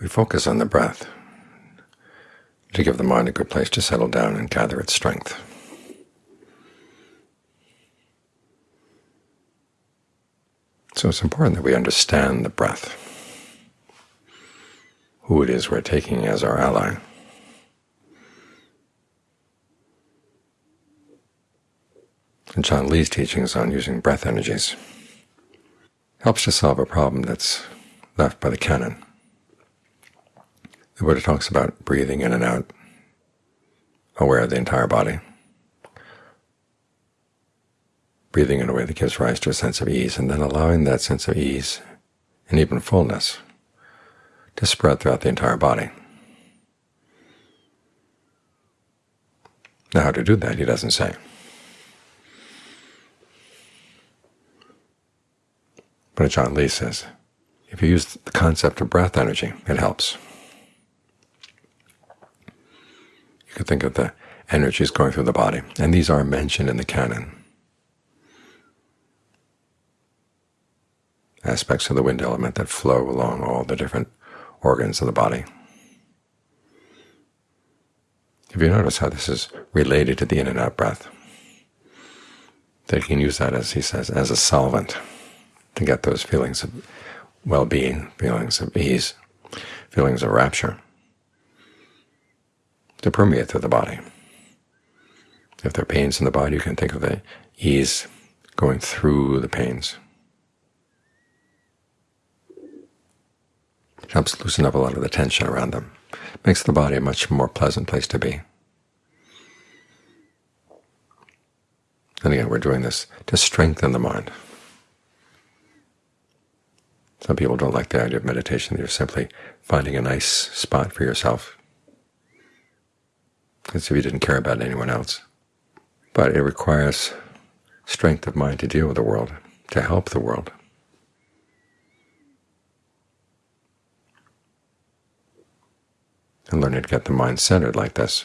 we focus on the breath to give the mind a good place to settle down and gather its strength. So it's important that we understand the breath, who it is we're taking as our ally. And Ajaan Lee's teachings on using breath energies helps to solve a problem that's left by the canon. The Buddha talks about breathing in and out, aware of the entire body, breathing in a way that gives rise to a sense of ease, and then allowing that sense of ease and even fullness to spread throughout the entire body. Now how to do that he doesn't say. But Ajaan Lee says, if you use the concept of breath energy, it helps. Could think of the energies going through the body, and these are mentioned in the canon. Aspects of the wind element that flow along all the different organs of the body. If you notice how this is related to the in and out breath, you can use that, as he says, as a solvent to get those feelings of well-being, feelings of ease, feelings of rapture, to permeate through the body. If there are pains in the body, you can think of the ease going through the pains. It helps loosen up a lot of the tension around them. It makes the body a much more pleasant place to be. And again, we're doing this to strengthen the mind. Some people don't like the idea of meditation. You're simply finding a nice spot for yourself, as if you didn't care about anyone else. But it requires strength of mind to deal with the world, to help the world. And learning to get the mind centered like this,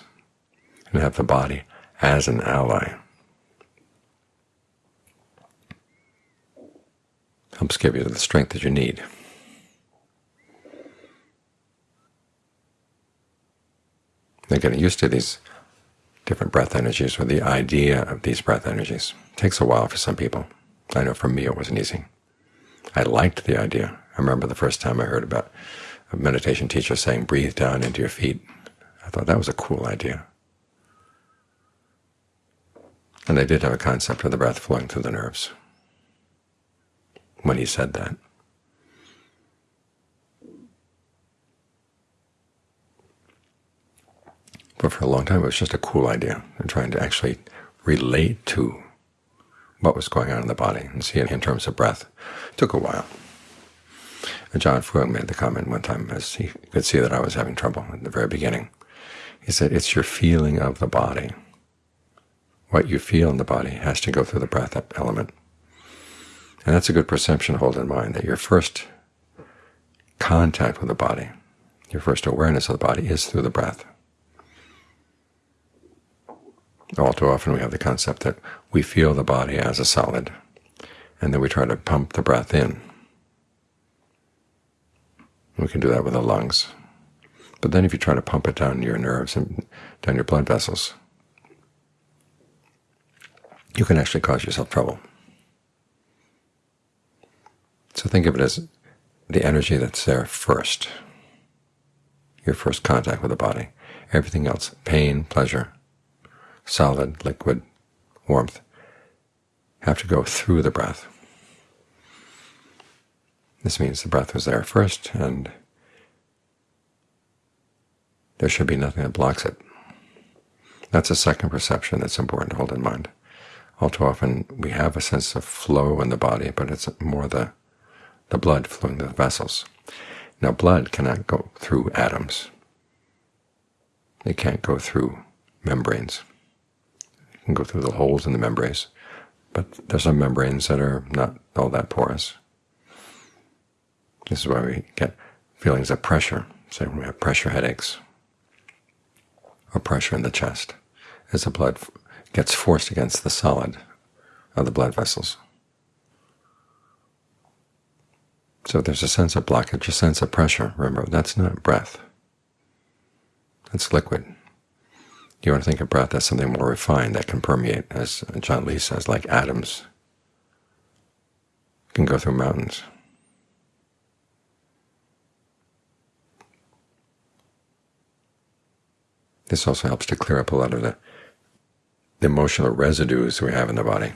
and have the body as an ally. helps give you the strength that you need. They're getting used to these different breath energies, or the idea of these breath energies. It takes a while for some people. I know for me it wasn't easy. I liked the idea. I remember the first time I heard about a meditation teacher saying, breathe down into your feet. I thought that was a cool idea. And they did have a concept of the breath flowing through the nerves when he said that. But for a long time it was just a cool idea, and trying to actually relate to what was going on in the body and see it in terms of breath. It took a while. And Ajaan Fuang made the comment one time as he could see that I was having trouble at the very beginning. He said, it's your feeling of the body. What you feel in the body has to go through the breath element. And that's a good perception to hold in mind, that your first contact with the body, your first awareness of the body is through the breath. All too often we have the concept that we feel the body as a solid, and then we try to pump the breath in. We can do that with the lungs. But then if you try to pump it down your nerves and down your blood vessels, you can actually cause yourself trouble. So think of it as the energy that's there first, your first contact with the body. Everything else, pain, pleasure, solid, liquid, warmth, have to go through the breath. This means the breath was there first, and there should be nothing that blocks it. That's a second perception that's important to hold in mind. All too often we have a sense of flow in the body, but it's more the the blood flowing to the vessels. Now blood cannot go through atoms. It can't go through membranes. Go through the holes in the membranes, but there's some membranes that are not all that porous. This is why we get feelings of pressure, say when we have pressure headaches, or pressure in the chest, as the blood gets forced against the solid of the blood vessels. So there's a sense of blockage, a sense of pressure. Remember, that's not breath. That's liquid. You want to think of breath as something more refined that can permeate, as Ajaan Lee says, like atoms can go through mountains. This also helps to clear up a lot of the, the emotional residues we have in the body,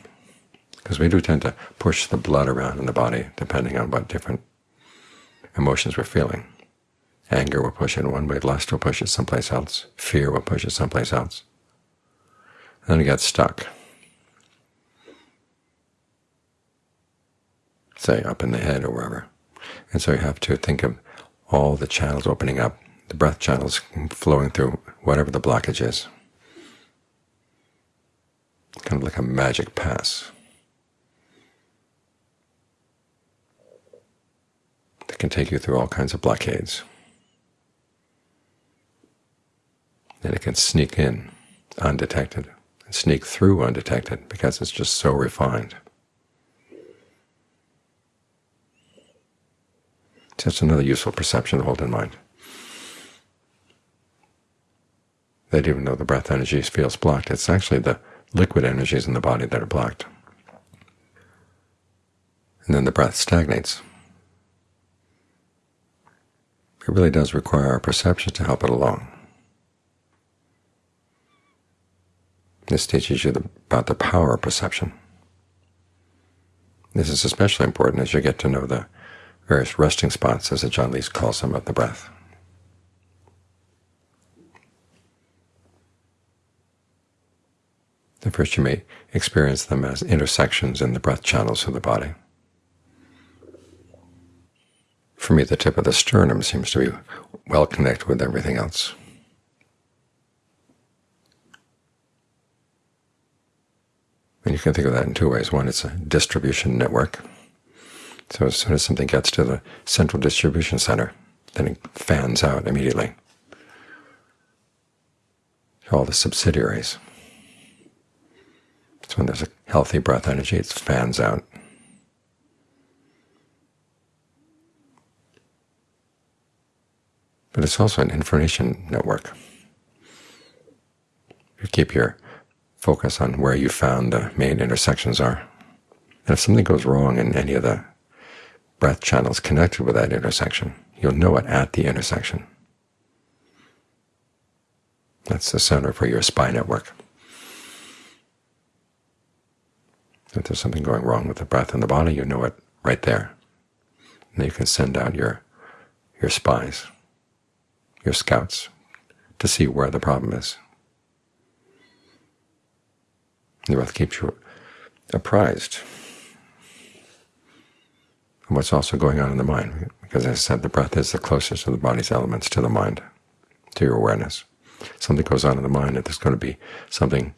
because we do tend to push the blood around in the body depending on what different emotions we're feeling. Anger will push it one way, lust will push it someplace else, fear will push it someplace else. And then it gets stuck. Say up in the head or wherever. And so you have to think of all the channels opening up, the breath channels flowing through whatever the blockage is. Kind of like a magic pass. That can take you through all kinds of blockades. And it can sneak in undetected and sneak through undetected because it's just so refined. Just another useful perception to hold in mind. That even though the breath energy feels blocked, it's actually the liquid energies in the body that are blocked. And then the breath stagnates. It really does require our perception to help it along. This teaches you about the power of perception. This is especially important as you get to know the various resting spots, as Ajaan Lee calls them, of the breath. At first you may experience them as intersections in the breath channels of the body. For me, the tip of the sternum seems to be well connected with everything else. And you can think of that in two ways. One, it's a distribution network. So as soon as something gets to the central distribution center, then it fans out immediately to all the subsidiaries. So when there's a healthy breath energy, it fans out. But it's also an information network. You keep your focus on where you found the main intersections are. And if something goes wrong in any of the breath channels connected with that intersection, you'll know it at the intersection. That's the center for your spy network. If there's something going wrong with the breath in the body, you know it right there. And you can send out your, your spies, your scouts, to see where the problem is. The breath keeps you apprised of what's also going on in the mind, because as I said, the breath is the closest of the body's elements to the mind, to your awareness. Something goes on in the mind, and there's going to be something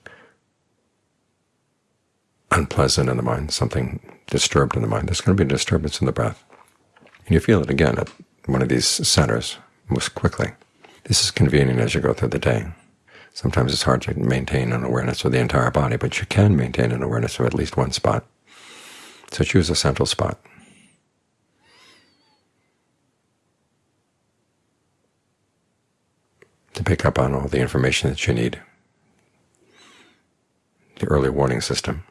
unpleasant in the mind, something disturbed in the mind. There's going to be a disturbance in the breath. And you feel it again at one of these centers most quickly. This is convenient as you go through the day. Sometimes it's hard to maintain an awareness of the entire body, but you can maintain an awareness of at least one spot. So choose a central spot. to pick up on all the information that you need, the early warning system,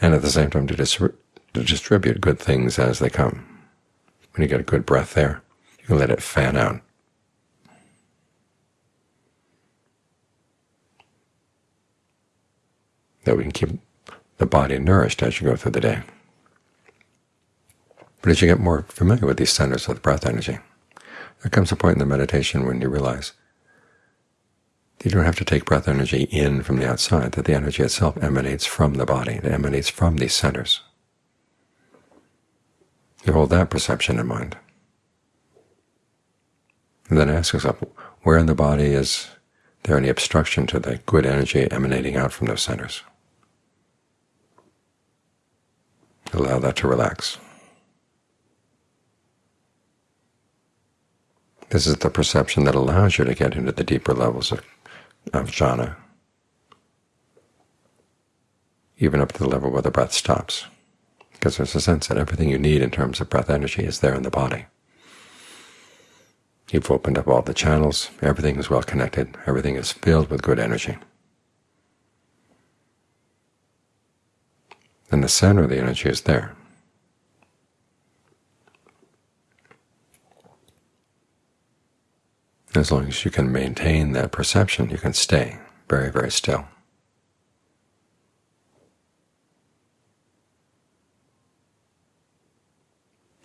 and at the same time to, dis to distribute good things as they come. When you get a good breath there, you let it fan out. That we can keep the body nourished as you go through the day. But as you get more familiar with these centers of the breath energy, there comes a point in the meditation when you realize you don't have to take breath energy in from the outside, that the energy itself emanates from the body, it emanates from these centers. You hold that perception in mind. And then ask yourself, where in the body is there any obstruction to the good energy emanating out from those centers? Allow that to relax. This is the perception that allows you to get into the deeper levels of, of jhana, even up to the level where the breath stops. because there's a sense that everything you need in terms of breath energy is there in the body. You've opened up all the channels, everything is well connected, everything is filled with good energy. And the center of the energy is there. As long as you can maintain that perception, you can stay very, very still.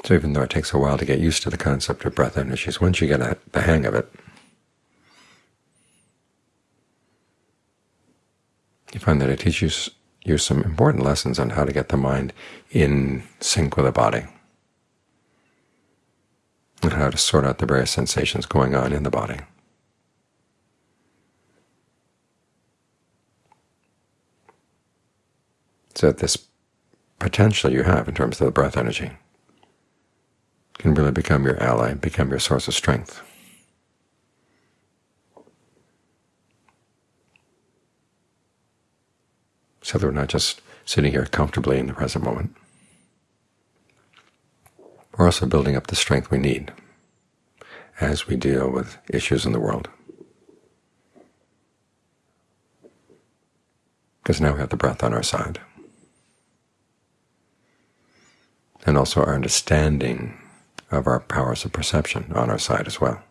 So even though it takes a while to get used to the concept of breath energies, once you get the hang of it, you find that it teaches you some important lessons on how to get the mind in sync with the body and how to sort out the various sensations going on in the body. So this potential you have in terms of the breath energy can really become your ally, become your source of strength. So that we're not just sitting here comfortably in the present moment. We're also building up the strength we need as we deal with issues in the world. Because now we have the breath on our side. And also our understanding of our powers of perception on our side as well.